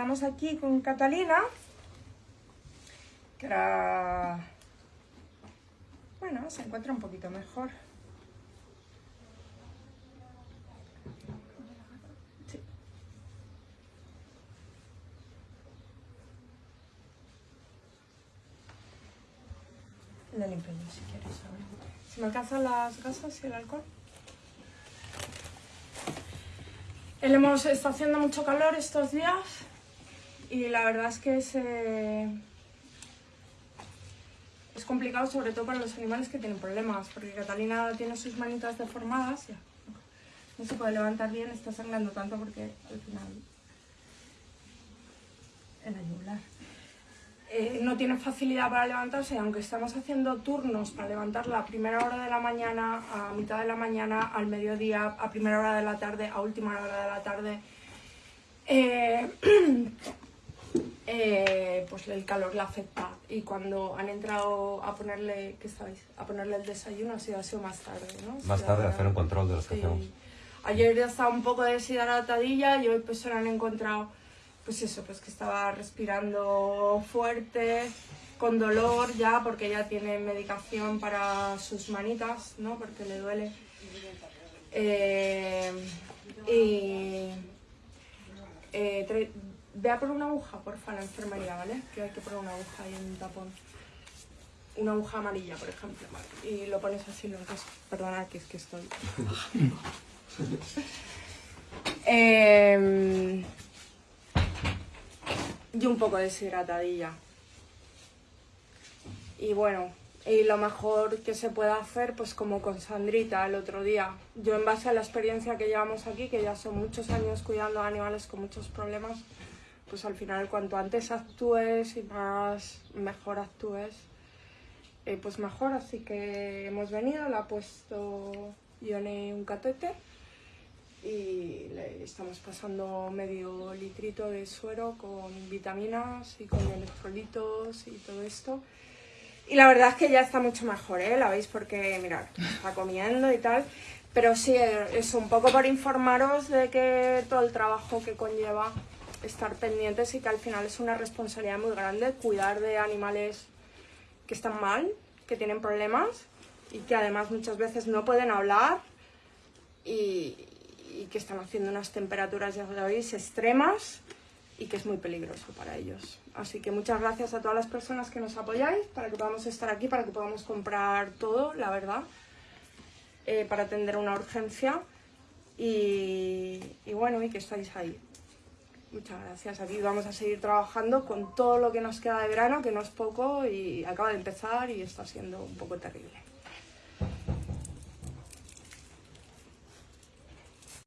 estamos aquí con Catalina, que ahora, bueno, se encuentra un poquito mejor. Sí. La limpio si quieres. a ver. ¿Se me alcanzan las gasas y el alcohol? Hemos, está haciendo mucho calor estos días y la verdad es que es, eh, es complicado sobre todo para los animales que tienen problemas porque Catalina tiene sus manitas deformadas ya. no se puede levantar bien, está sangrando tanto porque al final en la. Eh, no tiene facilidad para levantarse, aunque estamos haciendo turnos para levantarla a primera hora de la mañana, a mitad de la mañana, al mediodía, a primera hora de la tarde, a última hora de la tarde. eh, eh, pues el calor la afecta y cuando han entrado a ponerle, ¿qué sabéis? A ponerle el desayuno ha sido, ha sido más tarde, ¿no? Más tarde hacer un control de los que Sí. hacemos. Ayer ya estaba un poco deshidratadilla y hoy pues se la han encontrado, pues eso, pues que estaba respirando fuerte, con dolor ya, porque ya tiene medicación para sus manitas, ¿no? Porque le duele. Eh, y eh, ve a por una aguja, porfa, la enfermería, ¿vale? Que hay que poner una aguja y un tapón. Una aguja amarilla, por ejemplo. Y lo pones así, lo que Perdona, que es que estoy... Em, y un poco deshidratadilla. Y bueno, y lo mejor que se puede hacer, pues como con Sandrita el otro día. Yo en base a la experiencia que llevamos aquí, que ya son muchos años cuidando a animales con muchos problemas, pues al final cuanto antes actúes y más mejor actúes, eh, pues mejor. Así que hemos venido, le ha puesto Ione un catéter y le estamos pasando medio litrito de suero con vitaminas y con electrolitos y todo esto. Y la verdad es que ya está mucho mejor, ¿eh? La veis porque, mirad, está comiendo y tal. Pero sí, es un poco por informaros de que todo el trabajo que conlleva estar pendientes y que al final es una responsabilidad muy grande cuidar de animales que están mal, que tienen problemas y que además muchas veces no pueden hablar y, que están haciendo unas temperaturas, ya sabéis, extremas y que es muy peligroso para ellos. Así que muchas gracias a todas las personas que nos apoyáis para que podamos estar aquí, para que podamos comprar todo, la verdad, eh, para atender una urgencia y, y bueno, y que estáis ahí. Muchas gracias. Aquí vamos a seguir trabajando con todo lo que nos queda de verano, que no es poco y acaba de empezar y está siendo un poco terrible.